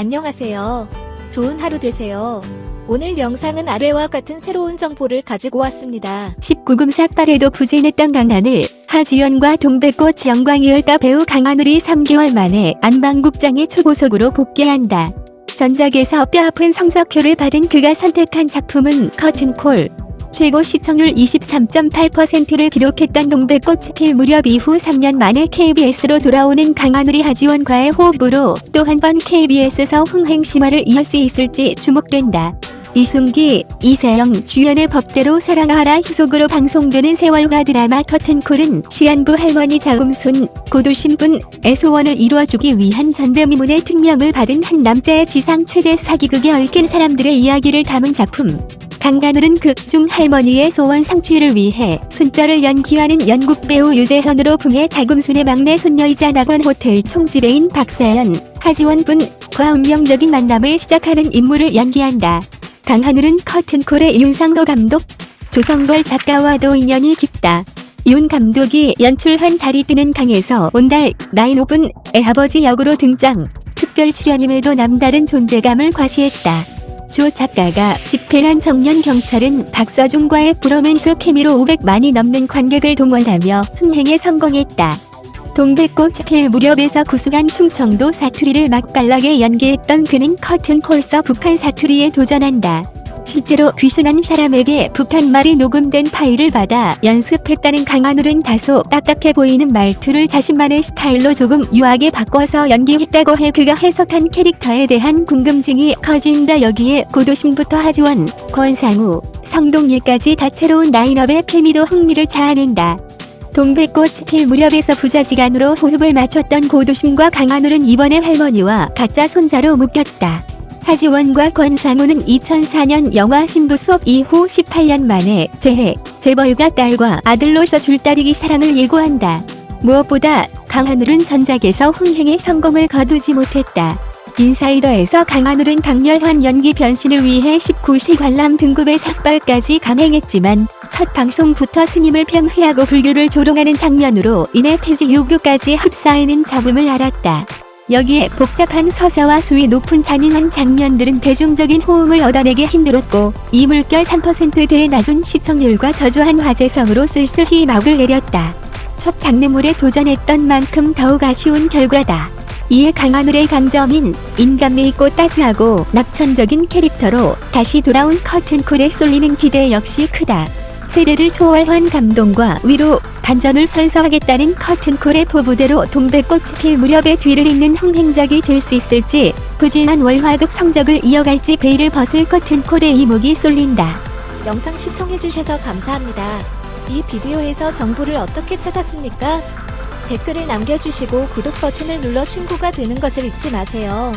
안녕하세요. 좋은 하루 되세요. 오늘 영상은 아래와 같은 새로운 정보를 가지고 왔습니다. 19금 삭발에도 부진했던 강하늘, 하지연과 동백꽃 영광이을까 배우 강하늘이 3개월 만에 안방국장의 초보석으로 복귀한다. 전작에서 뼈아픈 성적표를 받은 그가 선택한 작품은 커튼콜. 최고 시청률 23.8%를 기록했던 동백꽃 필 무렵 이후 3년 만에 KBS로 돌아오는 강하늘이 하지원과의 호흡으로 또 한 번 KBS에서 흥행 심화를 이을 수 있을지 주목된다. 이순기, 이세영 주연의 법대로 사랑하라 희속으로 방송되는 세월과 드라마 커튼콜은 시안부 할머니 자음순, 고도신분의 소원을 이루어주기 위한 전대미문의 특명을 받은 한 남자의 지상 최대 사기극에 얽힌 사람들의 이야기를 담은 작품. 강가늘은 극중 할머니의 소원 성취를 위해 순자를 연기하는 연극 배우 유재현으로 풍해 자금순의 막내 손녀이자 낙원 호텔 총지배인 박사연, 하지원 분과 운명적인 만남을 시작하는 인물을 연기한다. 강하늘은 커튼콜의 윤상도 감독, 조성걸 작가와도 인연이 깊다. 윤 감독이 연출한 달이 뜨는 강에서 온달 나인우 분의 아버지 역으로 등장. 특별 출연임에도 남다른 존재감을 과시했다. 조 작가가 집필한 청년 경찰은 박서준과의 브로맨스 케미로 500만이 넘는 관객을 동원하며 흥행에 성공했다. 동백꽃 필 무렵에서 구수한 충청도 사투리를 맛깔나게 연기했던 그는 커튼콜서 북한 사투리에 도전한다. 실제로 귀순한 사람에게 북한 말이 녹음된 파일을 받아 연습했다는 강하늘은 다소 딱딱해 보이는 말투를 자신만의 스타일로 조금 유하게 바꿔서 연기했다고 해 그가 해석한 캐릭터에 대한 궁금증이 커진다 여기에 고도심부터 하지원, 권상우, 성동일까지 다채로운 라인업의 케미도 흥미를 자아낸다. 동백꽃 필 무렵에서 부자지간으로 호흡을 맞췄던 고도심과 강하늘은 이번에 할머니와 가짜 손자로 묶였다. 하지원과 권상우는 2004년 영화 신부 수업 이후 18년 만에 재해, 재벌가 딸과 아들로서 줄다리기 사랑을 예고한다. 무엇보다 강하늘은 전작에서 흥행에 성공을 거두지 못했다. 인사이더에서 강하늘은 강렬한 연기 변신을 위해 19세 관람 등급의 삭발까지 감행했지만 첫 방송부터 스님을 편회하고 불교를 조롱하는 장면으로 인해 폐지 요구까지 흡사하는 잡음을 알았다. 여기에 복잡한 서사와 수위 높은 잔인한 장면들은 대중적인 호응을 얻어내기 힘들었고 이 물결 3%대의 낮은 시청률과 저조한 화제성으로 쓸쓸히 막을 내렸다. 첫 장르물에 도전했던 만큼 더욱 아쉬운 결과다. 이에 강하늘의 강점인 인간미 있고 따스하고 낙천적인 캐릭터로 다시 돌아온 커튼콜에 쏠리는 기대 역시 크다. 세대를 초월한 감동과 위로 반전을 선사하겠다는 커튼콜의 포부대로 동백꽃이 필 무렵에 뒤를 잇는 흥행작이 될 수 있을지 부진한 월화극 성적을 이어갈지 베일을 벗을 커튼콜의 이목이 쏠린다. 영상 시청해주셔서 감사합니다. 이 비디오에서 정보를 어떻게 찾았습니까? 댓글을 남겨주시고 구독 버튼을 눌러 친구가 되는 것을 잊지 마세요.